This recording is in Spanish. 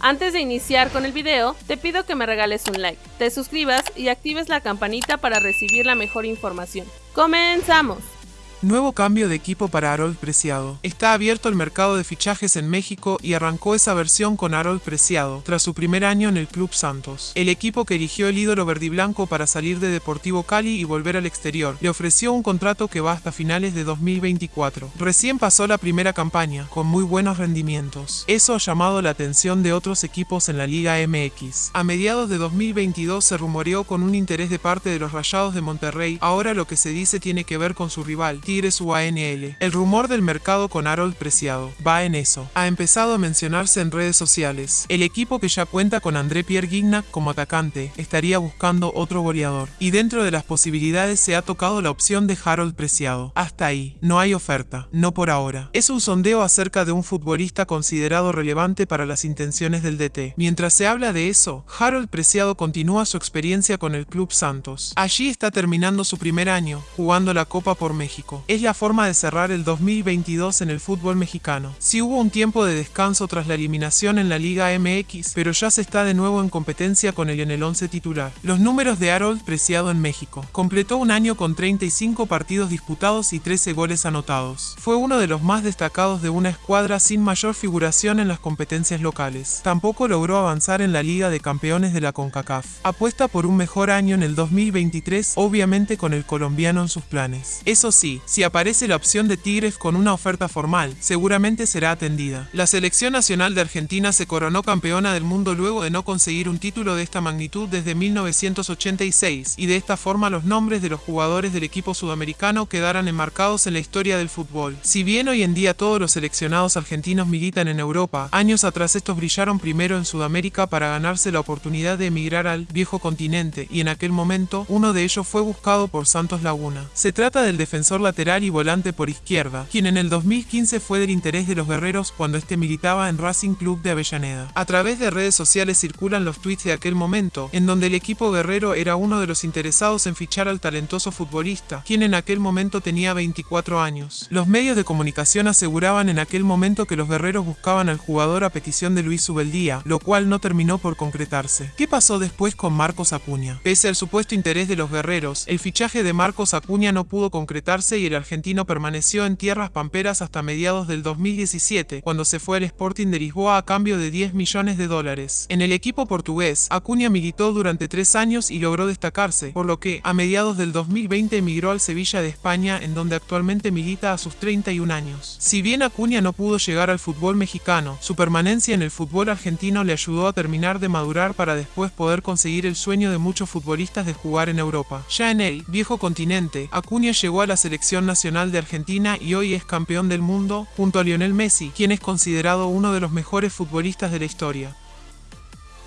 Antes de iniciar con el video, te pido que me regales un like, te suscribas y actives la campanita para recibir la mejor información. ¡Comenzamos! Nuevo cambio de equipo para Harold Preciado. Está abierto el mercado de fichajes en México y arrancó esa versión con Harold Preciado, tras su primer año en el Club Santos. El equipo que eligió el ídolo verdiblanco para salir de Deportivo Cali y volver al exterior, le ofreció un contrato que va hasta finales de 2024. Recién pasó la primera campaña, con muy buenos rendimientos. Eso ha llamado la atención de otros equipos en la Liga MX. A mediados de 2022 se rumoreó con un interés de parte de los Rayados de Monterrey, ahora lo que se dice tiene que ver con su rival, Tigres UANL. El rumor del mercado con Harold Preciado va en eso. Ha empezado a mencionarse en redes sociales. El equipo que ya cuenta con André Pierre como atacante estaría buscando otro goleador. Y dentro de las posibilidades se ha tocado la opción de Harold Preciado. Hasta ahí, no hay oferta, no por ahora. Es un sondeo acerca de un futbolista considerado relevante para las intenciones del DT. Mientras se habla de eso, Harold Preciado continúa su experiencia con el Club Santos. Allí está terminando su primer año, jugando la Copa por México es la forma de cerrar el 2022 en el fútbol mexicano. Si hubo un tiempo de descanso tras la eliminación en la Liga MX, pero ya se está de nuevo en competencia con el en el 11 titular. Los números de Harold Preciado en México. Completó un año con 35 partidos disputados y 13 goles anotados. Fue uno de los más destacados de una escuadra sin mayor figuración en las competencias locales. Tampoco logró avanzar en la Liga de Campeones de la CONCACAF. Apuesta por un mejor año en el 2023, obviamente con el colombiano en sus planes. Eso sí, si aparece la opción de Tigres con una oferta formal, seguramente será atendida. La selección nacional de Argentina se coronó campeona del mundo luego de no conseguir un título de esta magnitud desde 1986, y de esta forma los nombres de los jugadores del equipo sudamericano quedarán enmarcados en la historia del fútbol. Si bien hoy en día todos los seleccionados argentinos militan en Europa, años atrás estos brillaron primero en Sudamérica para ganarse la oportunidad de emigrar al viejo continente, y en aquel momento uno de ellos fue buscado por Santos Laguna. Se trata del defensor lateral y volante por izquierda, quien en el 2015 fue del interés de los guerreros cuando este militaba en Racing Club de Avellaneda. A través de redes sociales circulan los tweets de aquel momento, en donde el equipo guerrero era uno de los interesados en fichar al talentoso futbolista, quien en aquel momento tenía 24 años. Los medios de comunicación aseguraban en aquel momento que los guerreros buscaban al jugador a petición de Luis Ubeldía, lo cual no terminó por concretarse. ¿Qué pasó después con Marcos Acuña? Pese al supuesto interés de los guerreros, el fichaje de Marcos Acuña no pudo concretarse y el argentino permaneció en tierras pamperas hasta mediados del 2017, cuando se fue al Sporting de Lisboa a cambio de 10 millones de dólares. En el equipo portugués, Acuña militó durante tres años y logró destacarse, por lo que, a mediados del 2020 emigró al Sevilla de España, en donde actualmente milita a sus 31 años. Si bien Acuña no pudo llegar al fútbol mexicano, su permanencia en el fútbol argentino le ayudó a terminar de madurar para después poder conseguir el sueño de muchos futbolistas de jugar en Europa. Ya en el viejo continente, Acuña llegó a la nacional de Argentina y hoy es campeón del mundo junto a Lionel Messi, quien es considerado uno de los mejores futbolistas de la historia.